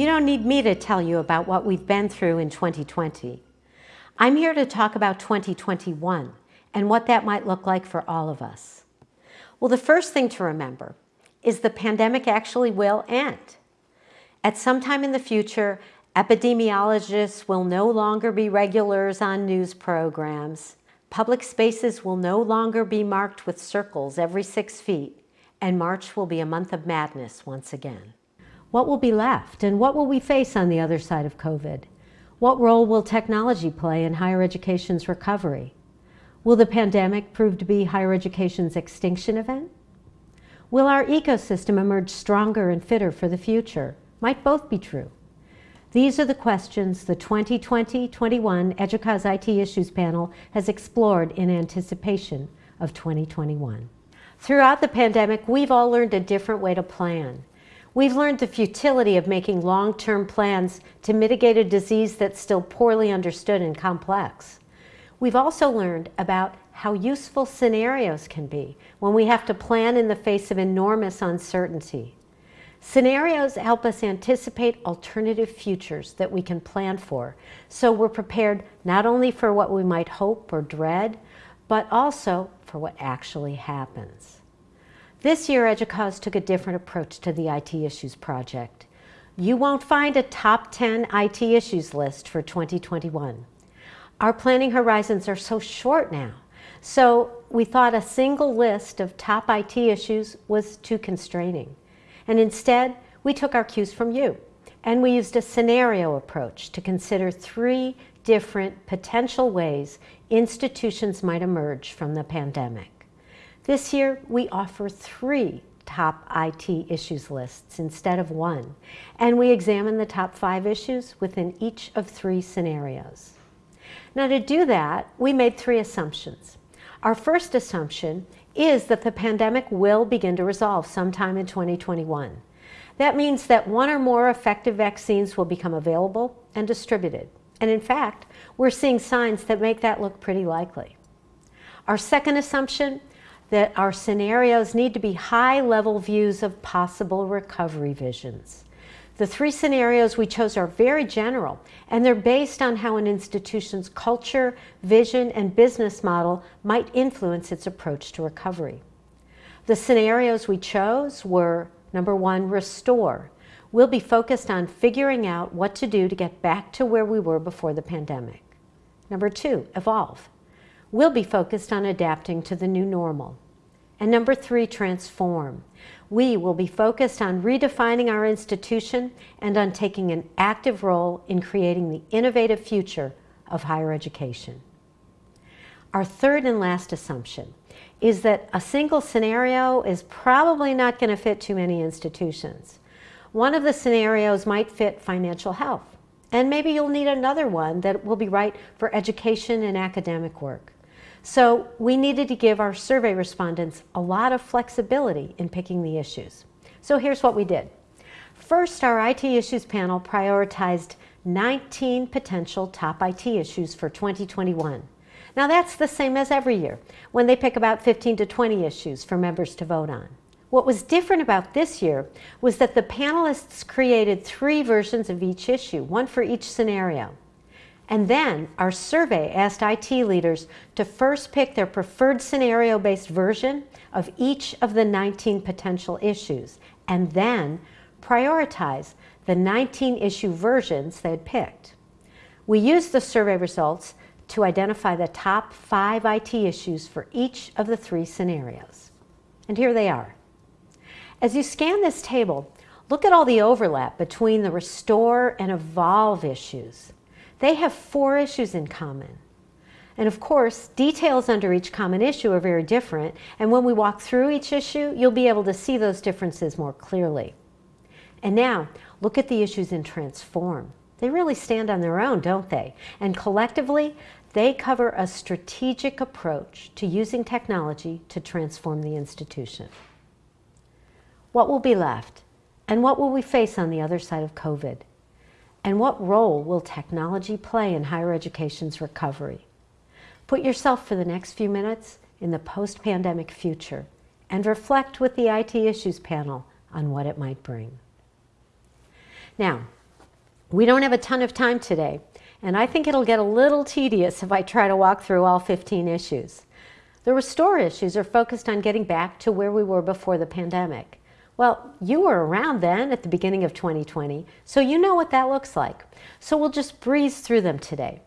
You don't need me to tell you about what we've been through in 2020. I'm here to talk about 2021 and what that might look like for all of us. Well, the first thing to remember is the pandemic actually will end. At some time in the future, epidemiologists will no longer be regulars on news programs. Public spaces will no longer be marked with circles every six feet, and March will be a month of madness once again. What will be left, and what will we face on the other side of COVID? What role will technology play in higher education's recovery? Will the pandemic prove to be higher education's extinction event? Will our ecosystem emerge stronger and fitter for the future? Might both be true. These are the questions the 2020-21 EDUCAUSE IT Issues Panel has explored in anticipation of 2021. Throughout the pandemic, we've all learned a different way to plan. We've learned the futility of making long-term plans to mitigate a disease that's still poorly understood and complex. We've also learned about how useful scenarios can be when we have to plan in the face of enormous uncertainty. Scenarios help us anticipate alternative futures that we can plan for, so we're prepared not only for what we might hope or dread, but also for what actually happens. This year, EDUCAUSE took a different approach to the IT Issues Project. You won't find a top 10 IT issues list for 2021. Our planning horizons are so short now, so we thought a single list of top IT issues was too constraining. And instead, we took our cues from you, and we used a scenario approach to consider three different potential ways institutions might emerge from the pandemic. This year, we offer three top IT issues lists instead of one, and we examine the top five issues within each of three scenarios. Now to do that, we made three assumptions. Our first assumption is that the pandemic will begin to resolve sometime in 2021. That means that one or more effective vaccines will become available and distributed. And in fact, we're seeing signs that make that look pretty likely. Our second assumption that our scenarios need to be high-level views of possible recovery visions. The three scenarios we chose are very general, and they're based on how an institution's culture, vision, and business model might influence its approach to recovery. The scenarios we chose were, number one, restore. We'll be focused on figuring out what to do to get back to where we were before the pandemic. Number two, evolve we'll be focused on adapting to the new normal. And number three, transform. We will be focused on redefining our institution and on taking an active role in creating the innovative future of higher education. Our third and last assumption is that a single scenario is probably not going to fit too many institutions. One of the scenarios might fit financial health, and maybe you'll need another one that will be right for education and academic work. So we needed to give our survey respondents a lot of flexibility in picking the issues. So here's what we did. First, our IT issues panel prioritized 19 potential top IT issues for 2021. Now that's the same as every year, when they pick about 15 to 20 issues for members to vote on. What was different about this year was that the panelists created three versions of each issue, one for each scenario. And then our survey asked IT leaders to first pick their preferred scenario-based version of each of the 19 potential issues, and then prioritize the 19 issue versions they had picked. We used the survey results to identify the top five IT issues for each of the three scenarios. And here they are. As you scan this table, look at all the overlap between the restore and evolve issues. They have four issues in common. And of course, details under each common issue are very different, and when we walk through each issue, you'll be able to see those differences more clearly. And now, look at the issues in Transform. They really stand on their own, don't they? And collectively, they cover a strategic approach to using technology to transform the institution. What will be left? And what will we face on the other side of COVID? And what role will technology play in higher education's recovery? Put yourself for the next few minutes in the post-pandemic future and reflect with the IT Issues panel on what it might bring. Now, we don't have a ton of time today, and I think it'll get a little tedious if I try to walk through all 15 issues. The restore issues are focused on getting back to where we were before the pandemic. Well, you were around then at the beginning of 2020, so you know what that looks like. So we'll just breeze through them today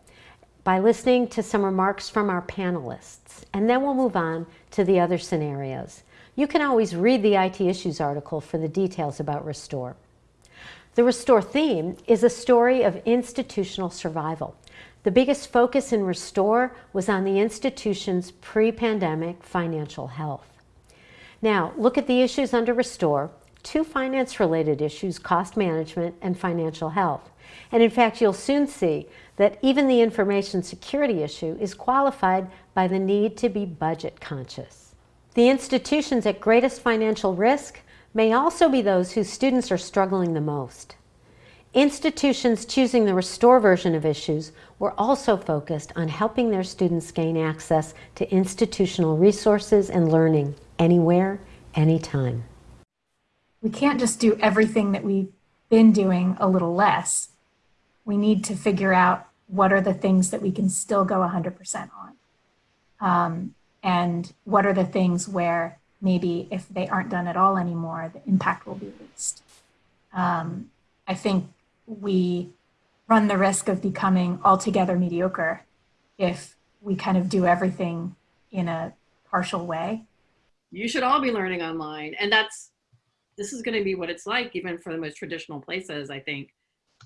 by listening to some remarks from our panelists, and then we'll move on to the other scenarios. You can always read the IT Issues article for the details about Restore. The Restore theme is a story of institutional survival. The biggest focus in Restore was on the institution's pre-pandemic financial health. Now, look at the issues under Restore, two finance-related issues, cost management and financial health. And in fact, you'll soon see that even the information security issue is qualified by the need to be budget conscious. The institutions at greatest financial risk may also be those whose students are struggling the most. Institutions choosing the Restore version of issues were also focused on helping their students gain access to institutional resources and learning anywhere, anytime. We can't just do everything that we've been doing a little less. We need to figure out what are the things that we can still go 100% on. Um, and what are the things where maybe if they aren't done at all anymore, the impact will be least. Um, I think we run the risk of becoming altogether mediocre if we kind of do everything in a partial way. You should all be learning online. And that's, this is going to be what it's like, even for the most traditional places, I think.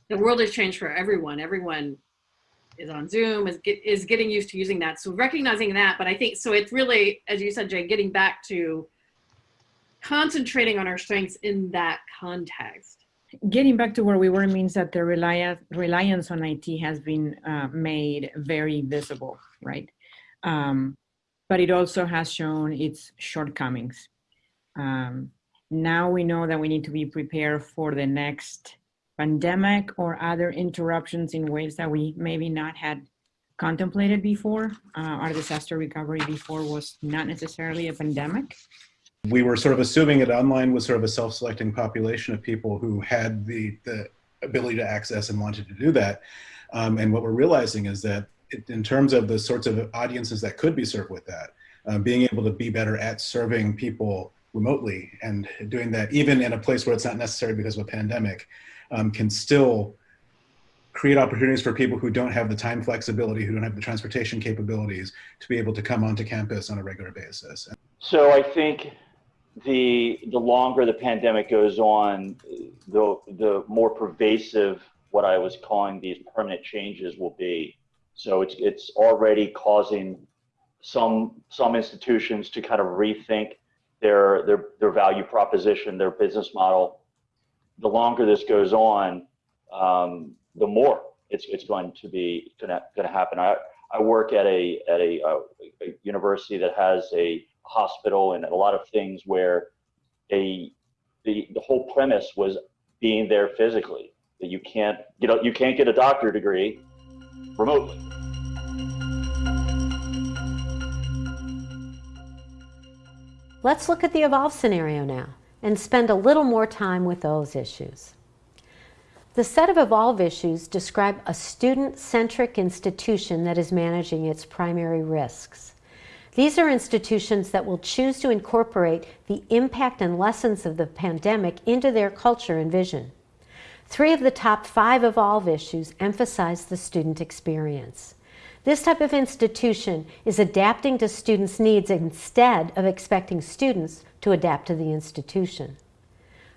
The world has changed for everyone. Everyone is on Zoom, is, get, is getting used to using that. So recognizing that, but I think, so it's really, as you said, Jay, getting back to concentrating on our strengths in that context getting back to where we were means that the reliance, reliance on IT has been uh, made very visible, right? Um, but it also has shown its shortcomings. Um, now we know that we need to be prepared for the next pandemic or other interruptions in ways that we maybe not had contemplated before. Uh, our disaster recovery before was not necessarily a pandemic we were sort of assuming that online was sort of a self-selecting population of people who had the, the ability to access and wanted to do that. Um, and what we're realizing is that in terms of the sorts of audiences that could be served with that, uh, being able to be better at serving people remotely and doing that even in a place where it's not necessary because of a pandemic um, can still create opportunities for people who don't have the time flexibility, who don't have the transportation capabilities to be able to come onto campus on a regular basis. So I think the the longer the pandemic goes on, the the more pervasive what I was calling these permanent changes will be. So it's it's already causing some some institutions to kind of rethink their their their value proposition, their business model. The longer this goes on, um, the more it's it's going to be going to happen. I I work at a at a, a, a university that has a hospital and a lot of things where a the, the whole premise was being there physically that you can't you know you can't get a doctor degree remotely. Let's look at the evolve scenario now and spend a little more time with those issues. The set of evolve issues describe a student-centric institution that is managing its primary risks. These are institutions that will choose to incorporate the impact and lessons of the pandemic into their culture and vision. Three of the top five Evolve issues emphasize the student experience. This type of institution is adapting to students' needs instead of expecting students to adapt to the institution.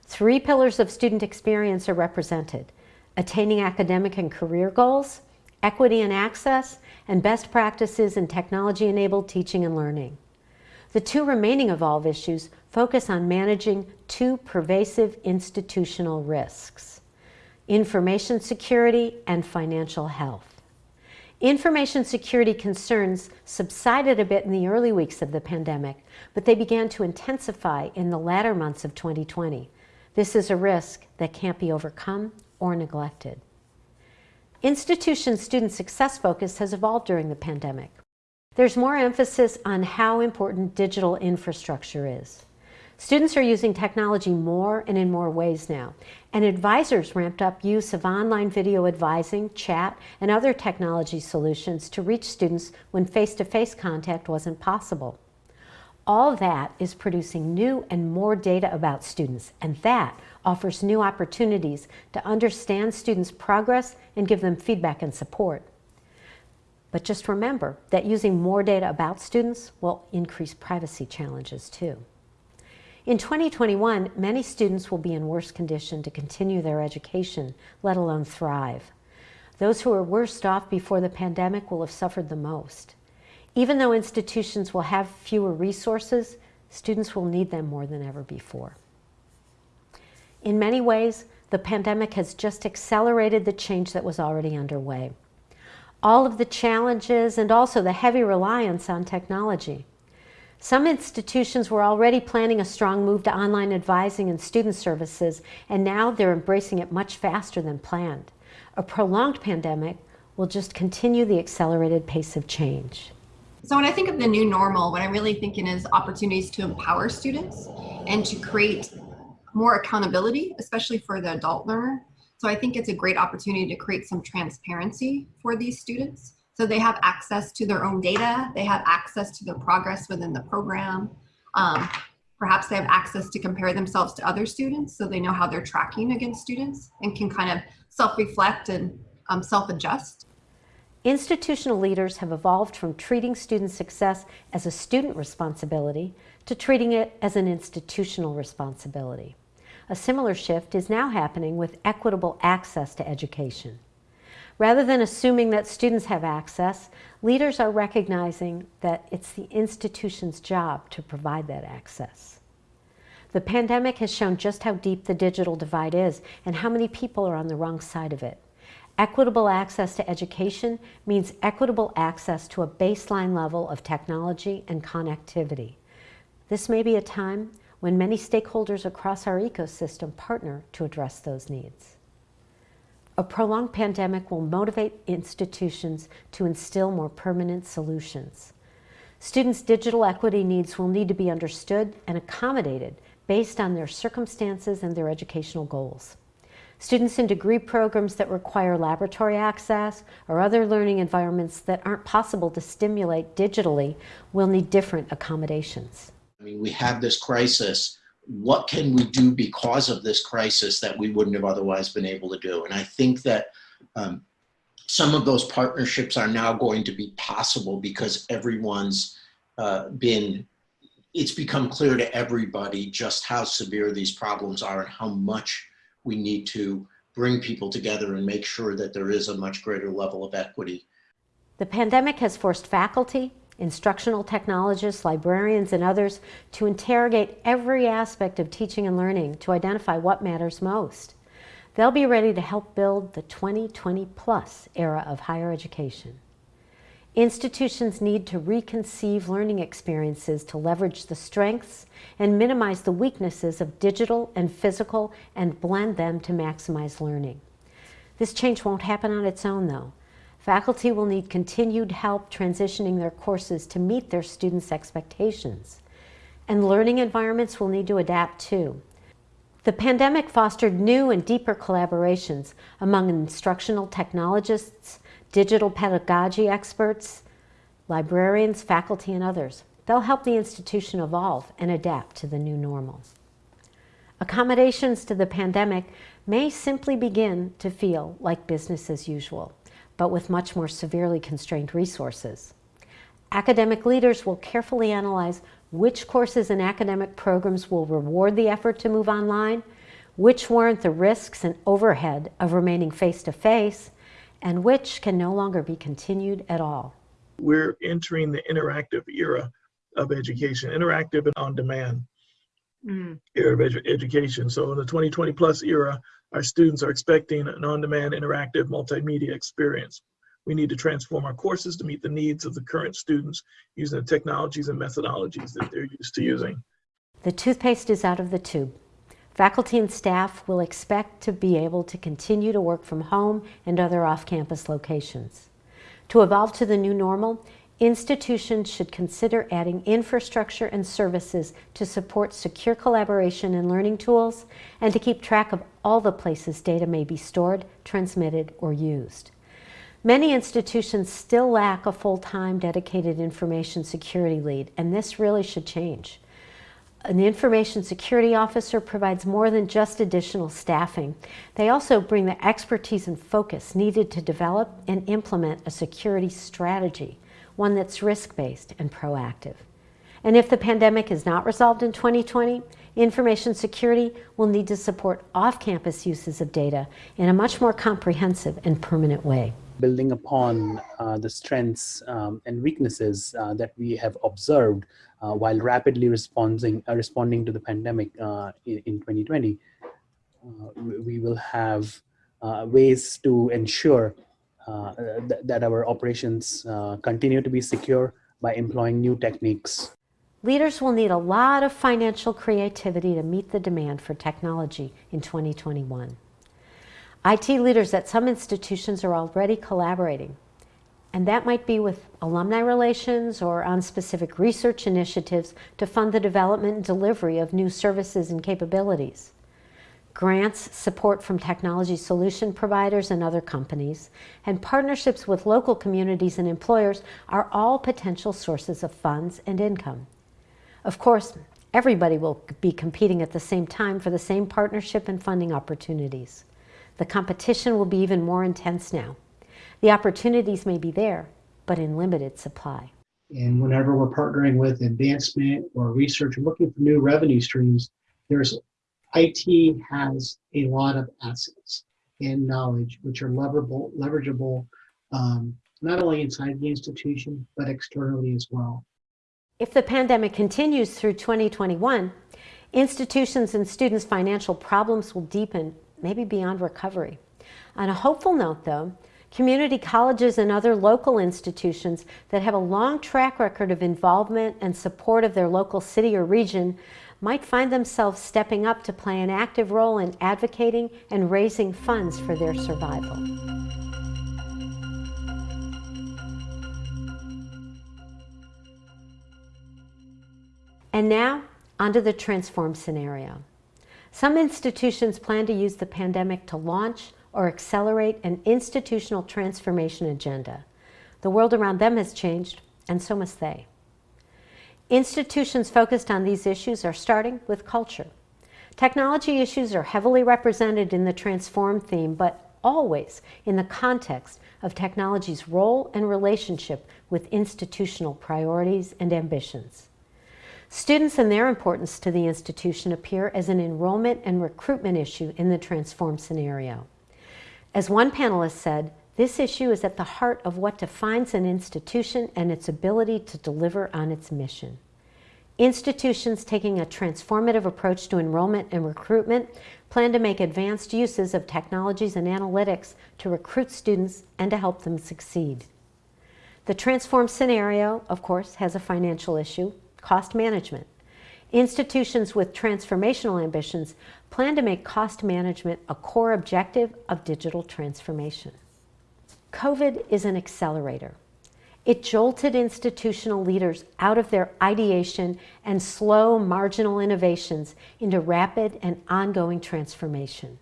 Three pillars of student experience are represented, attaining academic and career goals, equity and access, and best practices in technology-enabled teaching and learning. The two remaining Evolve issues focus on managing two pervasive institutional risks, information security and financial health. Information security concerns subsided a bit in the early weeks of the pandemic, but they began to intensify in the latter months of 2020. This is a risk that can't be overcome or neglected. Institution student success focus has evolved during the pandemic. There's more emphasis on how important digital infrastructure is. Students are using technology more and in more ways now, and advisors ramped up use of online video advising, chat, and other technology solutions to reach students when face-to-face -face contact wasn't possible. All that is producing new and more data about students, and that offers new opportunities to understand students' progress and give them feedback and support. But just remember that using more data about students will increase privacy challenges too. In 2021, many students will be in worse condition to continue their education, let alone thrive. Those who were worst off before the pandemic will have suffered the most. Even though institutions will have fewer resources, students will need them more than ever before. In many ways, the pandemic has just accelerated the change that was already underway. All of the challenges and also the heavy reliance on technology some institutions were already planning a strong move to online advising and student services, and now they're embracing it much faster than planned. A prolonged pandemic will just continue the accelerated pace of change. So when I think of the new normal, what I'm really thinking is opportunities to empower students and to create more accountability, especially for the adult learner. So I think it's a great opportunity to create some transparency for these students so they have access to their own data. They have access to their progress within the program. Um, perhaps they have access to compare themselves to other students so they know how they're tracking against students and can kind of self-reflect and um, self-adjust. Institutional leaders have evolved from treating student success as a student responsibility to treating it as an institutional responsibility. A similar shift is now happening with equitable access to education. Rather than assuming that students have access, leaders are recognizing that it's the institution's job to provide that access. The pandemic has shown just how deep the digital divide is and how many people are on the wrong side of it. Equitable access to education means equitable access to a baseline level of technology and connectivity. This may be a time when many stakeholders across our ecosystem partner to address those needs. A prolonged pandemic will motivate institutions to instill more permanent solutions. Students' digital equity needs will need to be understood and accommodated based on their circumstances and their educational goals. Students in degree programs that require laboratory access or other learning environments that aren't possible to stimulate digitally will need different accommodations. I mean, we have this crisis what can we do because of this crisis that we wouldn't have otherwise been able to do? And I think that um, some of those partnerships are now going to be possible because everyone's uh, been, it's become clear to everybody just how severe these problems are and how much we need to bring people together and make sure that there is a much greater level of equity. The pandemic has forced faculty, instructional technologists, librarians, and others to interrogate every aspect of teaching and learning to identify what matters most. They'll be ready to help build the 2020 plus era of higher education. Institutions need to reconceive learning experiences to leverage the strengths and minimize the weaknesses of digital and physical and blend them to maximize learning. This change won't happen on its own though. Faculty will need continued help transitioning their courses to meet their students' expectations. And learning environments will need to adapt too. The pandemic fostered new and deeper collaborations among instructional technologists, digital pedagogy experts, librarians, faculty, and others. They'll help the institution evolve and adapt to the new normal. Accommodations to the pandemic may simply begin to feel like business as usual but with much more severely constrained resources. Academic leaders will carefully analyze which courses and academic programs will reward the effort to move online, which warrant the risks and overhead of remaining face-to-face, -face, and which can no longer be continued at all. We're entering the interactive era of education, interactive and on demand mm. era of edu education. So in the 2020 plus era, our students are expecting an on-demand interactive multimedia experience. We need to transform our courses to meet the needs of the current students using the technologies and methodologies that they're used to using. The toothpaste is out of the tube. Faculty and staff will expect to be able to continue to work from home and other off-campus locations. To evolve to the new normal, institutions should consider adding infrastructure and services to support secure collaboration and learning tools and to keep track of all the places data may be stored, transmitted, or used. Many institutions still lack a full-time dedicated information security lead, and this really should change. An information security officer provides more than just additional staffing. They also bring the expertise and focus needed to develop and implement a security strategy one that's risk-based and proactive. And if the pandemic is not resolved in 2020, information security will need to support off-campus uses of data in a much more comprehensive and permanent way. Building upon uh, the strengths um, and weaknesses uh, that we have observed uh, while rapidly responding, uh, responding to the pandemic uh, in, in, 2020, uh, we will have ways to ensure th that our operations uh, continue to be secure by employing new techniques. Leaders will need a lot of financial creativity to meet the demand for technology in 2021. IT leaders at some institutions are already collaborating, and that might be with alumni relations or on specific research initiatives to fund the development and delivery of new services and capabilities grants, support from technology solution providers and other companies, and partnerships with local communities and employers are all potential sources of funds and income. Of course, everybody will be competing at the same time for the same partnership and funding opportunities. The competition will be even more intense now. The opportunities may be there, but in limited supply. And whenever we're partnering with advancement or research looking for new revenue streams, there's IT has a lot of assets and knowledge which are leverable, leverageable um, not only inside the institution, but externally as well. If the pandemic continues through 2021, institutions and students' financial problems will deepen, maybe beyond recovery. On a hopeful note, though, community colleges and other local institutions that have a long track record of involvement and support of their local city or region might find themselves stepping up to play an active role in advocating and raising funds for their survival. And now, onto the transform scenario. Some institutions plan to use the pandemic to launch or accelerate an institutional transformation agenda. The world around them has changed, and so must they. Institutions focused on these issues are starting with culture. Technology issues are heavily represented in the transform theme, but always in the context of technology's role and relationship with institutional priorities and ambitions. Students and their importance to the institution appear as an enrollment and recruitment issue in the transform scenario. As one panelist said, this issue is at the heart of what defines an institution and its ability to deliver on its mission. Institutions taking a transformative approach to enrollment and recruitment plan to make advanced uses of technologies and analytics to recruit students and to help them succeed. The transform scenario, of course, has a financial issue, cost management. Institutions with transformational ambitions plan to make cost management a core objective of digital transformation. COVID is an accelerator. It jolted institutional leaders out of their ideation and slow marginal innovations into rapid and ongoing transformation.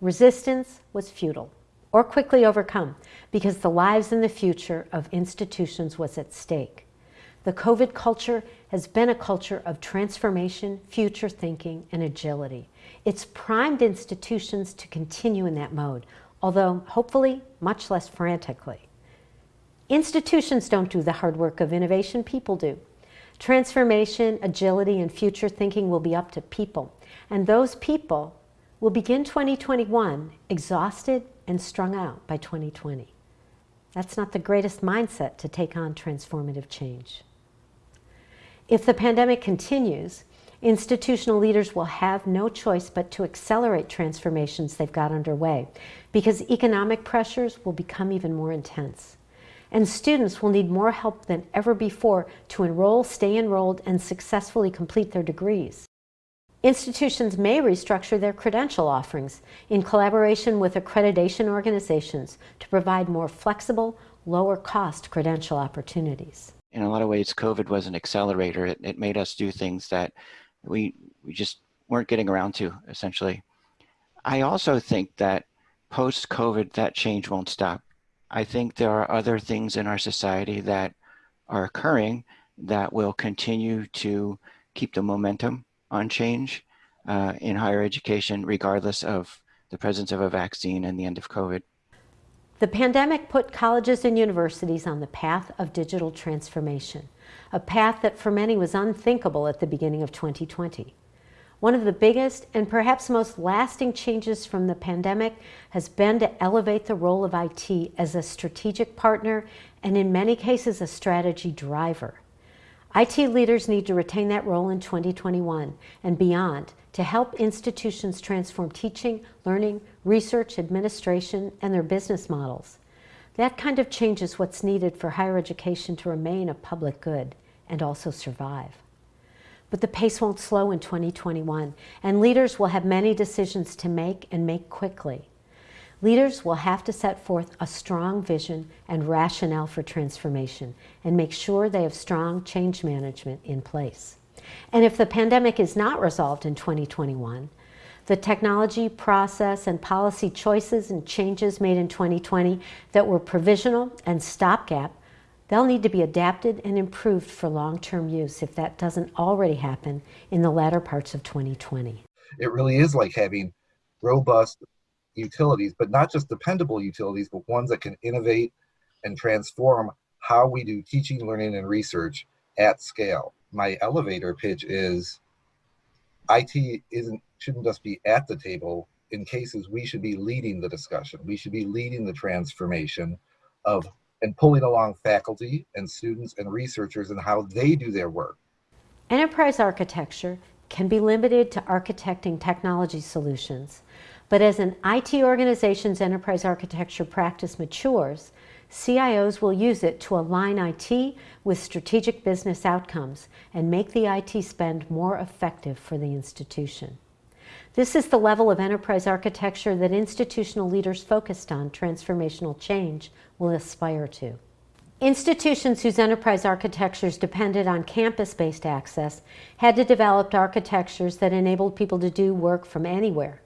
Resistance was futile or quickly overcome because the lives and the future of institutions was at stake. The COVID culture has been a culture of transformation, future thinking, and agility. It's primed institutions to continue in that mode, although hopefully much less frantically. Institutions don't do the hard work of innovation, people do. Transformation, agility, and future thinking will be up to people. And those people will begin 2021 exhausted and strung out by 2020. That's not the greatest mindset to take on transformative change. If the pandemic continues, institutional leaders will have no choice but to accelerate transformations they've got underway because economic pressures will become even more intense. And students will need more help than ever before to enroll, stay enrolled, and successfully complete their degrees. Institutions may restructure their credential offerings in collaboration with accreditation organizations to provide more flexible, lower cost credential opportunities. In a lot of ways, COVID was an accelerator. It, it made us do things that we, we just weren't getting around to, essentially. I also think that post-COVID, that change won't stop. I think there are other things in our society that are occurring that will continue to keep the momentum on change uh, in higher education, regardless of the presence of a vaccine and the end of COVID. The pandemic put colleges and universities on the path of digital transformation, a path that for many was unthinkable at the beginning of 2020. One of the biggest and perhaps most lasting changes from the pandemic has been to elevate the role of IT as a strategic partner and in many cases a strategy driver. IT leaders need to retain that role in 2021 and beyond to help institutions transform teaching, learning, research, administration, and their business models. That kind of change is what's needed for higher education to remain a public good and also survive. But the pace won't slow in 2021, and leaders will have many decisions to make and make quickly. Leaders will have to set forth a strong vision and rationale for transformation and make sure they have strong change management in place. And if the pandemic is not resolved in 2021, the technology, process, and policy choices and changes made in 2020 that were provisional and stopgap, they'll need to be adapted and improved for long-term use if that doesn't already happen in the latter parts of 2020. It really is like having robust utilities, but not just dependable utilities, but ones that can innovate and transform how we do teaching, learning, and research at scale. My elevator pitch is IT isn't shouldn't just be at the table. In cases, we should be leading the discussion. We should be leading the transformation of and pulling along faculty and students and researchers and how they do their work. Enterprise architecture can be limited to architecting technology solutions but as an IT organization's enterprise architecture practice matures, CIOs will use it to align IT with strategic business outcomes and make the IT spend more effective for the institution. This is the level of enterprise architecture that institutional leaders focused on transformational change will aspire to. Institutions whose enterprise architectures depended on campus-based access had to develop architectures that enabled people to do work from anywhere.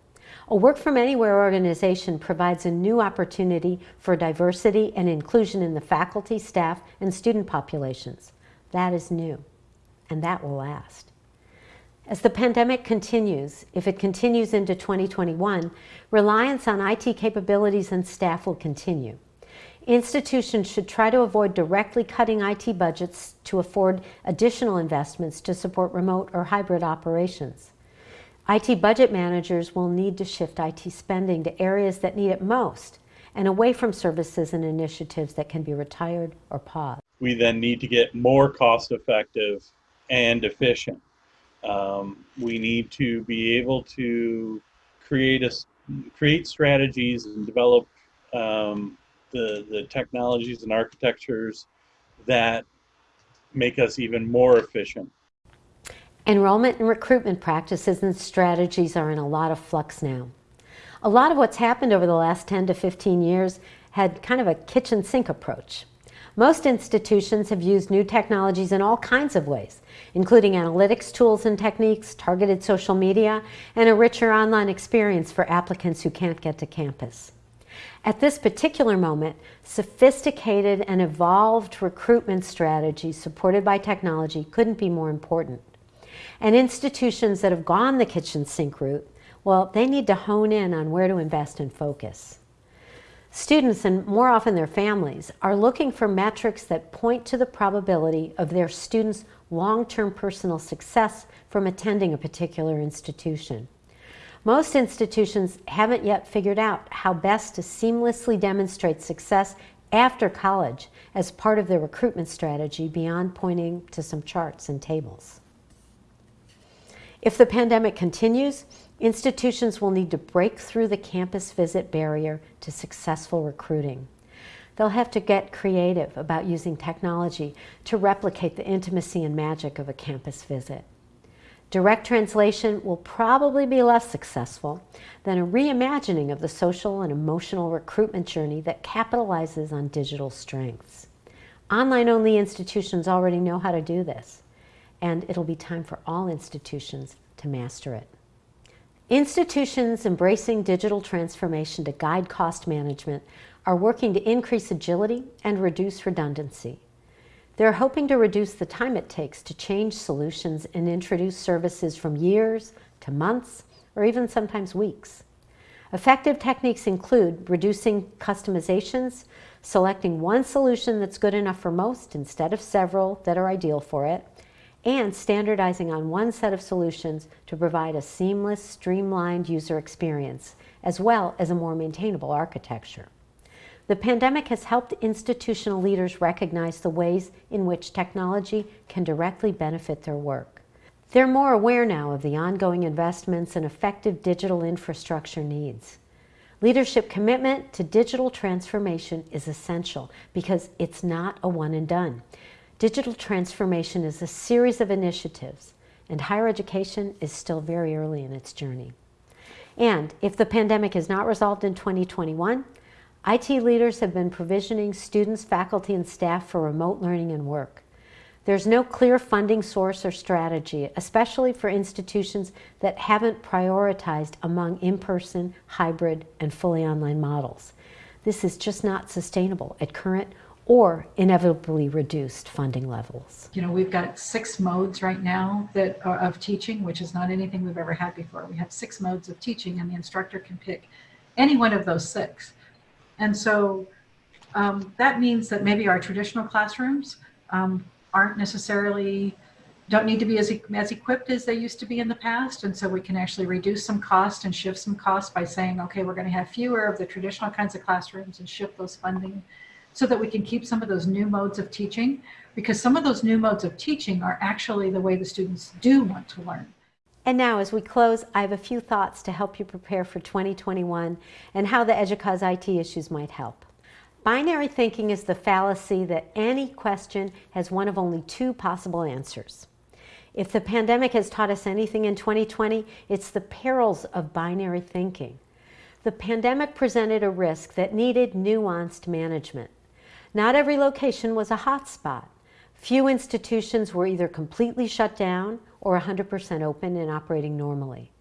A work from anywhere organization provides a new opportunity for diversity and inclusion in the faculty, staff, and student populations. That is new, and that will last. As the pandemic continues, if it continues into 2021, reliance on IT capabilities and staff will continue. Institutions should try to avoid directly cutting IT budgets to afford additional investments to support remote or hybrid operations. IT budget managers will need to shift IT spending to areas that need it most and away from services and initiatives that can be retired or paused. We then need to get more cost effective and efficient. Um, we need to be able to create a, create strategies and develop um, the, the technologies and architectures that make us even more efficient. Enrollment and recruitment practices and strategies are in a lot of flux now. A lot of what's happened over the last 10 to 15 years had kind of a kitchen sink approach. Most institutions have used new technologies in all kinds of ways, including analytics tools and techniques, targeted social media, and a richer online experience for applicants who can't get to campus. At this particular moment, sophisticated and evolved recruitment strategies supported by technology couldn't be more important. And institutions that have gone the kitchen sink route, well, they need to hone in on where to invest and focus. Students, and more often their families, are looking for metrics that point to the probability of their students' long-term personal success from attending a particular institution. Most institutions haven't yet figured out how best to seamlessly demonstrate success after college as part of their recruitment strategy beyond pointing to some charts and tables. If the pandemic continues, institutions will need to break through the campus visit barrier to successful recruiting. They'll have to get creative about using technology to replicate the intimacy and magic of a campus visit. Direct translation will probably be less successful than a reimagining of the social and emotional recruitment journey that capitalizes on digital strengths. Online-only institutions already know how to do this, and it'll be time for all institutions to master it. Institutions embracing digital transformation to guide cost management are working to increase agility and reduce redundancy. They're hoping to reduce the time it takes to change solutions and introduce services from years to months or even sometimes weeks. Effective techniques include reducing customizations, selecting one solution that's good enough for most instead of several that are ideal for it, and standardizing on one set of solutions to provide a seamless, streamlined user experience, as well as a more maintainable architecture. The pandemic has helped institutional leaders recognize the ways in which technology can directly benefit their work. They're more aware now of the ongoing investments and effective digital infrastructure needs. Leadership commitment to digital transformation is essential because it's not a one and done. Digital transformation is a series of initiatives and higher education is still very early in its journey. And if the pandemic is not resolved in 2021, IT leaders have been provisioning students, faculty, and staff for remote learning and work. There's no clear funding source or strategy, especially for institutions that haven't prioritized among in-person, hybrid, and fully online models. This is just not sustainable at current or inevitably reduced funding levels. You know, we've got six modes right now that are of teaching, which is not anything we've ever had before. We have six modes of teaching and the instructor can pick any one of those six. And so um, that means that maybe our traditional classrooms um, aren't necessarily, don't need to be as, as equipped as they used to be in the past. And so we can actually reduce some cost and shift some cost by saying, okay, we're going to have fewer of the traditional kinds of classrooms and shift those funding so that we can keep some of those new modes of teaching because some of those new modes of teaching are actually the way the students do want to learn. And now as we close, I have a few thoughts to help you prepare for 2021 and how the EDUCAUSE IT issues might help. Binary thinking is the fallacy that any question has one of only two possible answers. If the pandemic has taught us anything in 2020, it's the perils of binary thinking. The pandemic presented a risk that needed nuanced management. Not every location was a hotspot. Few institutions were either completely shut down or 100% open and operating normally.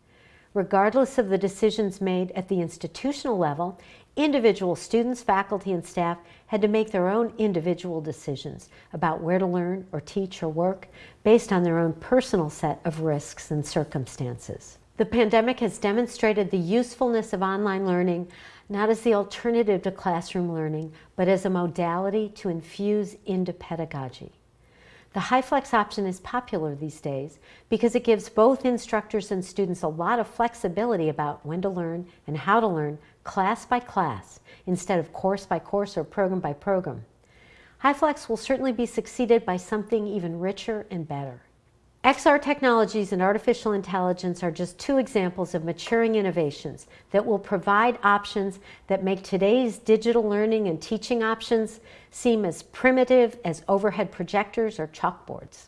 Regardless of the decisions made at the institutional level, individual students, faculty, and staff had to make their own individual decisions about where to learn or teach or work based on their own personal set of risks and circumstances. The pandemic has demonstrated the usefulness of online learning not as the alternative to classroom learning, but as a modality to infuse into pedagogy. The HyFlex option is popular these days because it gives both instructors and students a lot of flexibility about when to learn and how to learn class by class instead of course by course or program by program. HyFlex will certainly be succeeded by something even richer and better. XR technologies and artificial intelligence are just two examples of maturing innovations that will provide options that make today's digital learning and teaching options seem as primitive as overhead projectors or chalkboards.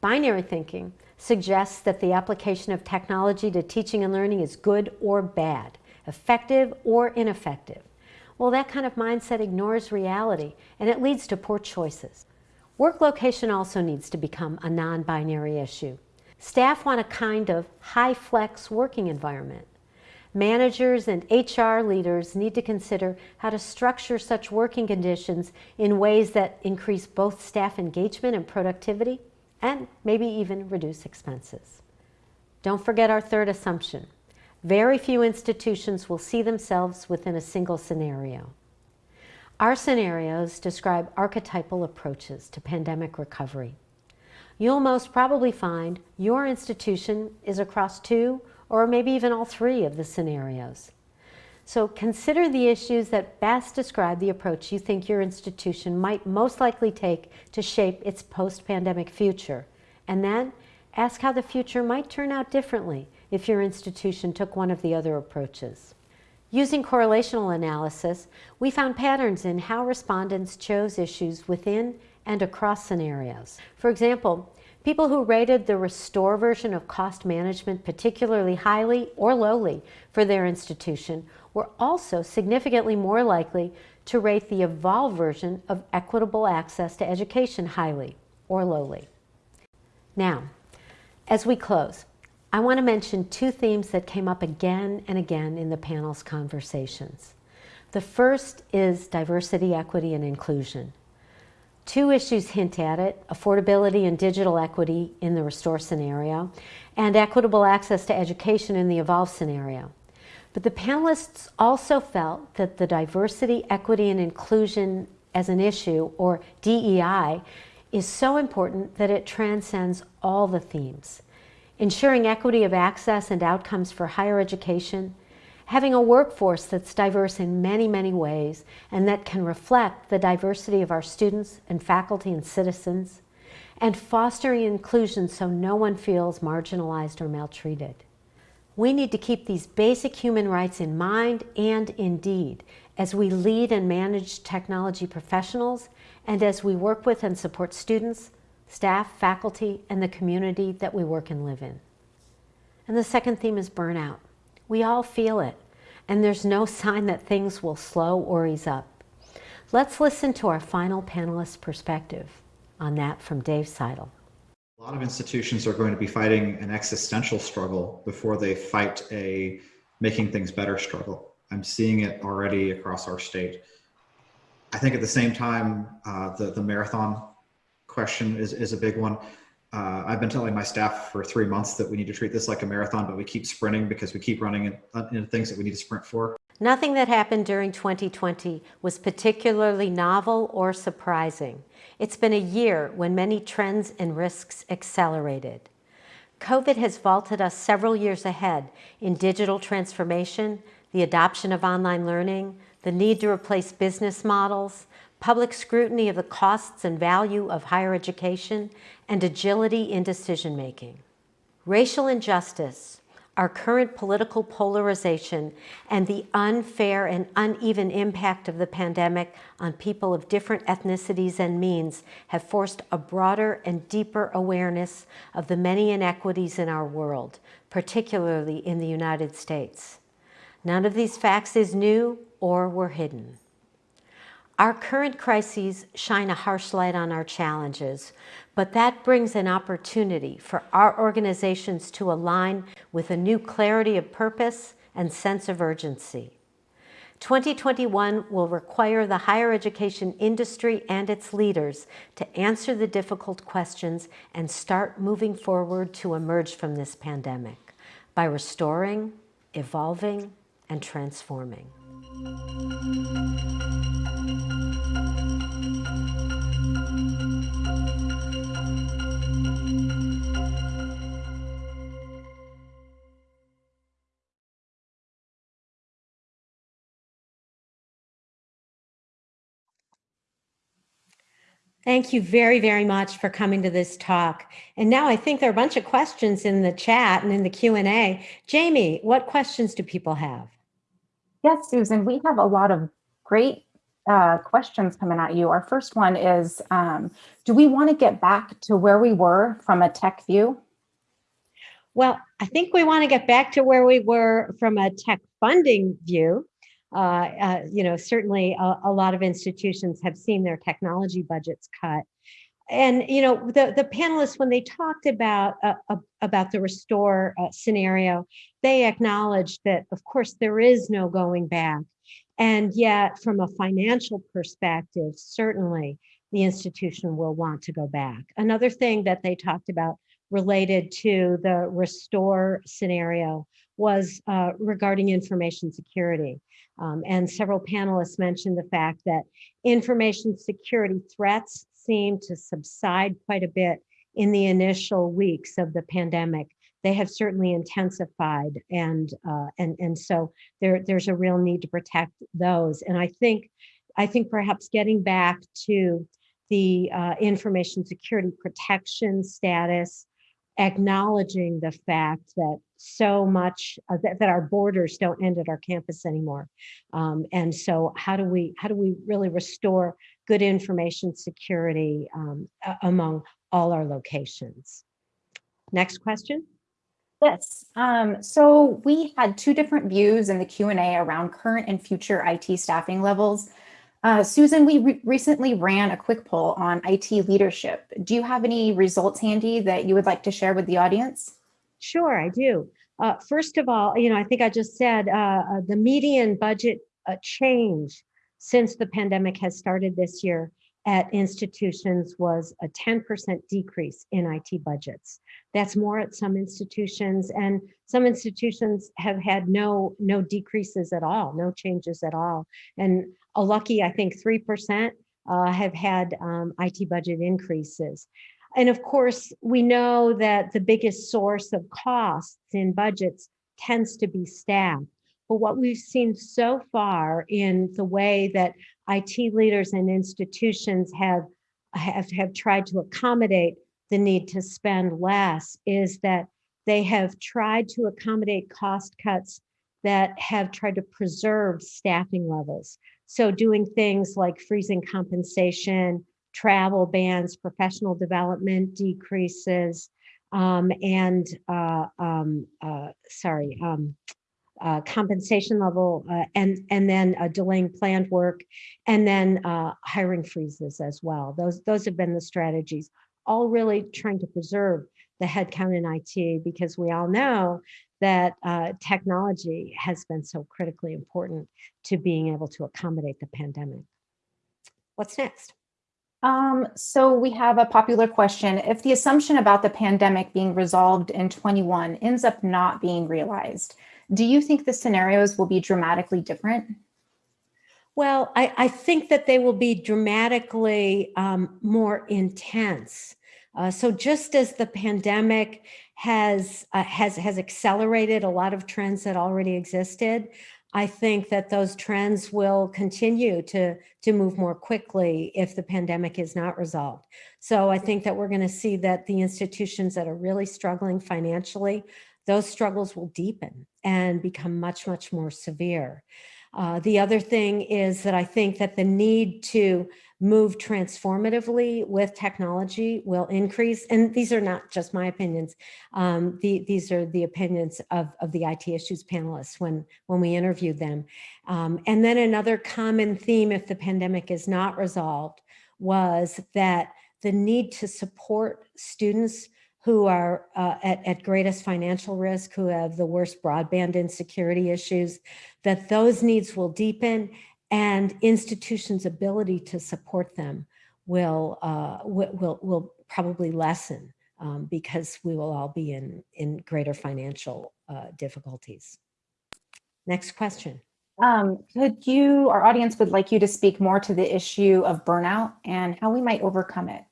Binary thinking suggests that the application of technology to teaching and learning is good or bad, effective or ineffective. Well, that kind of mindset ignores reality and it leads to poor choices. Work location also needs to become a non-binary issue. Staff want a kind of HyFlex working environment. Managers and HR leaders need to consider how to structure such working conditions in ways that increase both staff engagement and productivity, and maybe even reduce expenses. Don't forget our third assumption. Very few institutions will see themselves within a single scenario. Our scenarios describe archetypal approaches to pandemic recovery. You'll most probably find your institution is across two or maybe even all three of the scenarios. So consider the issues that best describe the approach you think your institution might most likely take to shape its post-pandemic future. And then ask how the future might turn out differently if your institution took one of the other approaches. Using correlational analysis, we found patterns in how respondents chose issues within and across scenarios. For example, People who rated the Restore version of cost management particularly highly or lowly for their institution were also significantly more likely to rate the Evolve version of equitable access to education highly or lowly. Now, as we close, I want to mention two themes that came up again and again in the panel's conversations. The first is diversity, equity, and inclusion. Two issues hint at it, affordability and digital equity in the Restore scenario, and equitable access to education in the Evolve scenario. But the panelists also felt that the diversity, equity, and inclusion as an issue, or DEI, is so important that it transcends all the themes. Ensuring equity of access and outcomes for higher education, having a workforce that's diverse in many, many ways and that can reflect the diversity of our students and faculty and citizens, and fostering inclusion so no one feels marginalized or maltreated. We need to keep these basic human rights in mind and indeed as we lead and manage technology professionals and as we work with and support students, staff, faculty, and the community that we work and live in. And the second theme is burnout. We all feel it, and there's no sign that things will slow or ease up. Let's listen to our final panelist perspective on that from Dave Seidel. A lot of institutions are going to be fighting an existential struggle before they fight a making things better struggle. I'm seeing it already across our state. I think at the same time, uh, the, the marathon question is, is a big one. Uh, I've been telling my staff for three months that we need to treat this like a marathon, but we keep sprinting because we keep running into, uh, into things that we need to sprint for. Nothing that happened during 2020 was particularly novel or surprising. It's been a year when many trends and risks accelerated. COVID has vaulted us several years ahead in digital transformation, the adoption of online learning, the need to replace business models, public scrutiny of the costs and value of higher education, and agility in decision-making. Racial injustice, our current political polarization, and the unfair and uneven impact of the pandemic on people of different ethnicities and means have forced a broader and deeper awareness of the many inequities in our world, particularly in the United States. None of these facts is new or were hidden. Our current crises shine a harsh light on our challenges, but that brings an opportunity for our organizations to align with a new clarity of purpose and sense of urgency. 2021 will require the higher education industry and its leaders to answer the difficult questions and start moving forward to emerge from this pandemic by restoring, evolving, and transforming. Thank you very, very much for coming to this talk. And now I think there are a bunch of questions in the chat and in the Q&A. Jamie, what questions do people have? Yes, Susan, we have a lot of great uh, questions coming at you. Our first one is, um, do we want to get back to where we were from a tech view? Well, I think we want to get back to where we were from a tech funding view. Uh, uh, you know, certainly a, a, lot of institutions have seen their technology budgets cut. And, you know, the, the panelists, when they talked about, uh, about the restore uh, scenario, they acknowledged that, of course, there is no going back. And yet, from a financial perspective, certainly the institution will want to go back. Another thing that they talked about related to the restore scenario was uh, regarding information security. Um, and several panelists mentioned the fact that information security threats seem to subside quite a bit in the initial weeks of the pandemic. They have certainly intensified, and uh, and and so there there's a real need to protect those. And I think I think perhaps getting back to the uh, information security protection status acknowledging the fact that so much uh, that, that, our borders don't end at our campus anymore um, and so how do we how do we really restore good information security um, among all our locations. Next question. Yes. Um, so we had two different views in the Q&A around current and future IT staffing levels. Uh, Susan, we re recently ran a quick poll on IT leadership. Do you have any results handy that you would like to share with the audience? Sure, I do. Uh, first of all, you know, I think I just said uh, uh the median budget uh, change since the pandemic has started this year at institutions was a 10% decrease in IT budgets. That's more at some institutions and some institutions have had no no decreases at all, no changes at all. And a lucky, I think 3% uh, have had um, IT budget increases. And of course, we know that the biggest source of costs in budgets tends to be staff. But what we've seen so far in the way that IT leaders and institutions have, have, have tried to accommodate the need to spend less is that they have tried to accommodate cost cuts that have tried to preserve staffing levels. So doing things like freezing compensation, travel bans, professional development decreases, um, and uh, um, uh, sorry, um, uh, compensation level, uh, and and then uh, delaying planned work, and then uh, hiring freezes as well. Those those have been the strategies, all really trying to preserve the headcount in IT because we all know that uh, technology has been so critically important to being able to accommodate the pandemic. What's next? Um, so we have a popular question. If the assumption about the pandemic being resolved in 21 ends up not being realized, do you think the scenarios will be dramatically different? Well, I, I think that they will be dramatically um, more intense. Uh, so just as the pandemic has, uh, has, has accelerated a lot of trends that already existed, I think that those trends will continue to, to move more quickly if the pandemic is not resolved. So I think that we're going to see that the institutions that are really struggling financially, those struggles will deepen and become much, much more severe. Uh, the other thing is that I think that the need to move transformatively with technology will increase. And these are not just my opinions. Um, the, these are the opinions of, of the IT issues panelists when, when we interviewed them. Um, and then another common theme, if the pandemic is not resolved, was that the need to support students who are uh, at, at greatest financial risk, who have the worst broadband insecurity issues, that those needs will deepen and institutions' ability to support them will, uh, will, will probably lessen um, because we will all be in, in greater financial uh, difficulties. Next question. Um, could you, our audience would like you to speak more to the issue of burnout and how we might overcome it.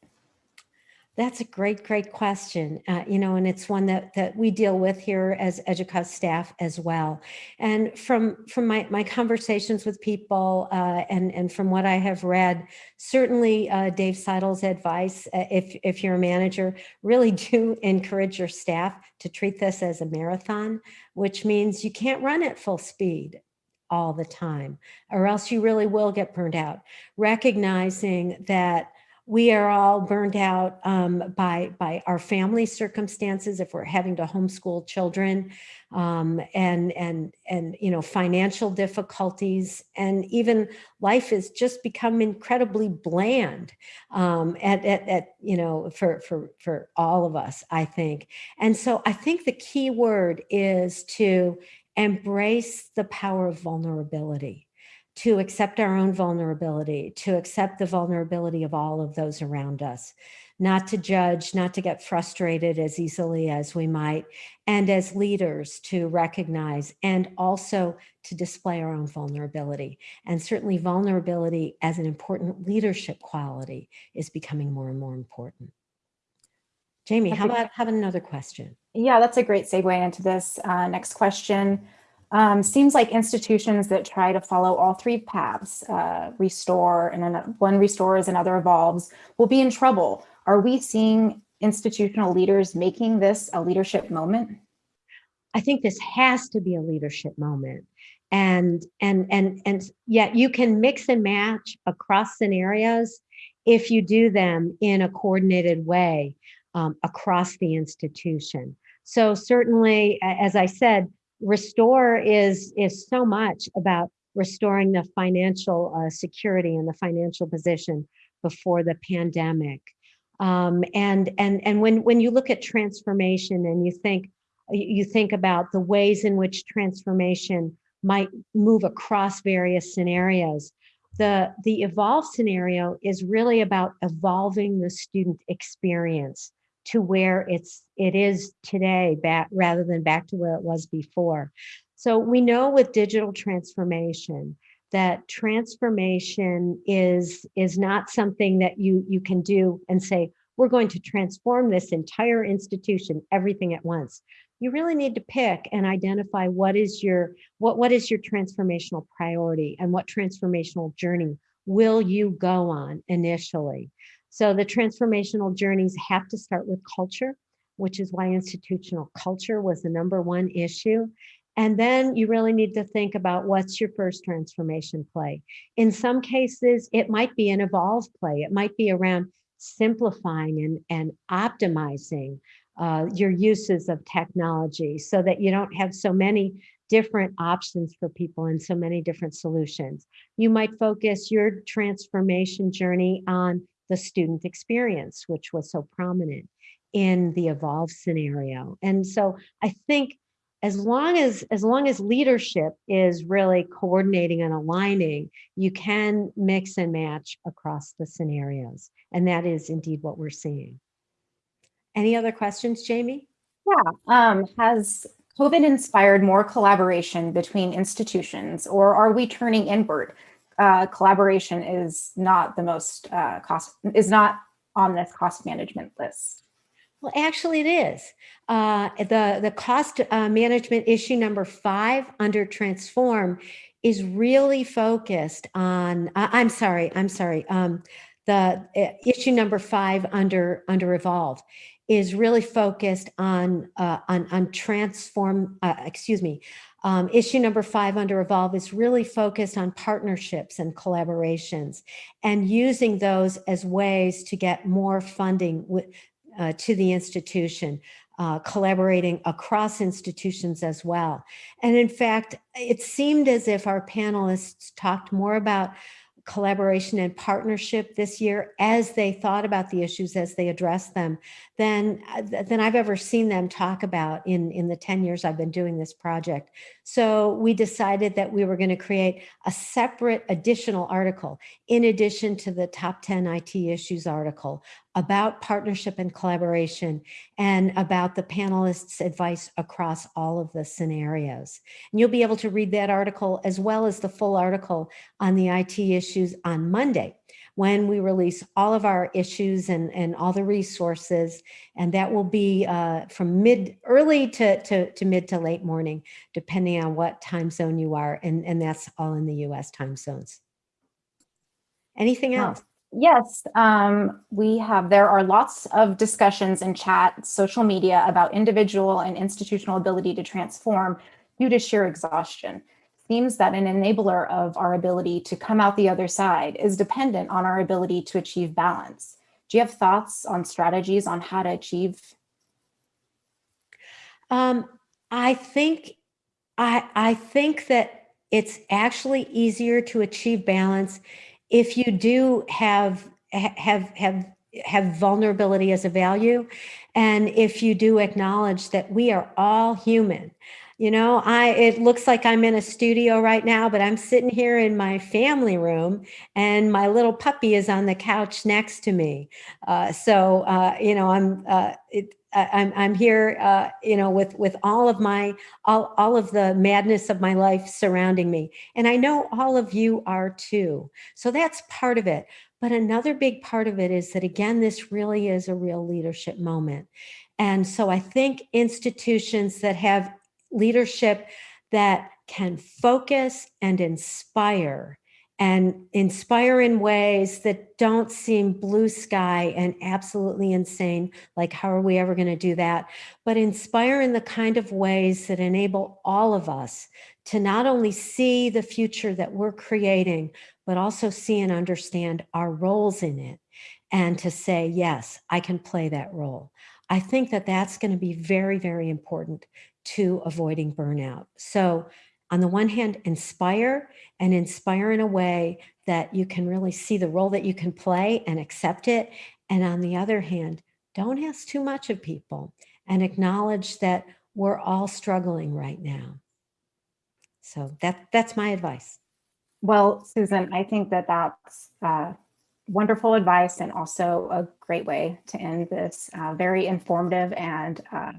That's a great, great question. Uh, you know, and it's one that that we deal with here as EDUCAUSE staff as well. And from from my my conversations with people uh, and and from what I have read, certainly uh, Dave Seidel's advice, uh, if if you're a manager, really do encourage your staff to treat this as a marathon, which means you can't run at full speed all the time, or else you really will get burned out. Recognizing that we are all burned out um, by, by our family circumstances if we're having to homeschool children um, and, and, and, you know, financial difficulties and even life has just become incredibly bland um, at, at, at, you know, for, for, for all of us, I think. And so I think the key word is to embrace the power of vulnerability to accept our own vulnerability, to accept the vulnerability of all of those around us, not to judge, not to get frustrated as easily as we might, and as leaders to recognize and also to display our own vulnerability. And certainly vulnerability as an important leadership quality is becoming more and more important. Jamie, how about, have another question? Yeah, that's a great segue into this uh, next question. Um, seems like institutions that try to follow all three paths, uh, restore and then one restores and other evolves, will be in trouble. Are we seeing institutional leaders making this a leadership moment? I think this has to be a leadership moment. And and and and yet you can mix and match across scenarios if you do them in a coordinated way um, across the institution. So certainly, as I said, Restore is, is so much about restoring the financial uh, security and the financial position before the pandemic. Um, and and and when when you look at transformation and you think you think about the ways in which transformation might move across various scenarios, the the evolve scenario is really about evolving the student experience to where it's it is today back rather than back to where it was before. So we know with digital transformation that transformation is is not something that you you can do and say we're going to transform this entire institution everything at once. You really need to pick and identify what is your what what is your transformational priority and what transformational journey will you go on initially so the transformational journeys have to start with culture which is why institutional culture was the number one issue and then you really need to think about what's your first transformation play. In some cases, it might be an evolve play. It might be around simplifying and, and optimizing uh, your uses of technology so that you don't have so many different options for people and so many different solutions. You might focus your transformation journey on the student experience, which was so prominent in the evolve scenario. And so I think as long as as long as leadership is really coordinating and aligning you can mix and match across the scenarios. And that is indeed what we're seeing. Any other questions jamie? Yeah um, has covid inspired more collaboration between institutions or are we turning inward uh, collaboration is not the most uh, cost is not on this cost management list well, actually it is. Uh, the, the cost uh, management issue number five under transform is really focused on, uh, I'm sorry, I'm sorry. Um, the uh, issue number five under, under evolve is really focused on, on, on transform, excuse me, um, issue number five under Evolve is really focused on partnerships and collaborations and using those as ways to get more funding uh, to the institution, uh, collaborating across institutions as well. And in fact, it seemed as if our panelists talked more about collaboration and partnership this year as they thought about the issues as they addressed them than, uh, than I've ever seen them talk about in, in the 10 years I've been doing this project. So we decided that we were going to create a separate additional article in addition to the top 10 IT issues article about partnership and collaboration and about the panelists advice across all of the scenarios. And you'll be able to read that article as well as the full article on the IT issues on Monday when we release all of our issues and, and all the resources. And that will be uh, from mid early to, to, to mid to late morning, depending on what time zone you are. And, and that's all in the US time zones. Anything else? Yes, um, we have, there are lots of discussions in chat, social media about individual and institutional ability to transform due to sheer exhaustion. Seems that an enabler of our ability to come out the other side is dependent on our ability to achieve balance. Do you have thoughts on strategies on how to achieve? Um, I think, I, I think that it's actually easier to achieve balance if you do have have have have vulnerability as a value and if you do acknowledge that we are all human you know i it looks like i'm in a studio right now but i'm sitting here in my family room and my little puppy is on the couch next to me uh, so uh, you know i'm uh, it, I'm, I'm here, uh, you know, with, with all of my, all, all of the madness of my life surrounding me. And I know all of you are too. So that's part of it. But another big part of it is that, again, this really is a real leadership moment. And so I think institutions that have leadership that can focus and inspire and inspire in ways that don't seem blue sky and absolutely insane. Like, how are we ever going to do that? But inspire in the kind of ways that enable all of us to not only see the future that we're creating, but also see and understand our roles in it and to say, yes, I can play that role. I think that that's going to be very, very important to avoiding burnout. So on the one hand, inspire and inspire in a way that you can really see the role that you can play and accept it. And on the other hand, don't ask too much of people and acknowledge that we're all struggling right now. So that, that's my advice. Well, Susan, I think that that's uh, wonderful advice and also a great way to end this uh, very informative and uh,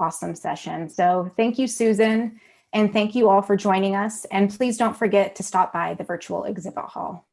awesome session. So thank you, Susan, and thank you all for joining us. And please don't forget to stop by the virtual exhibit hall.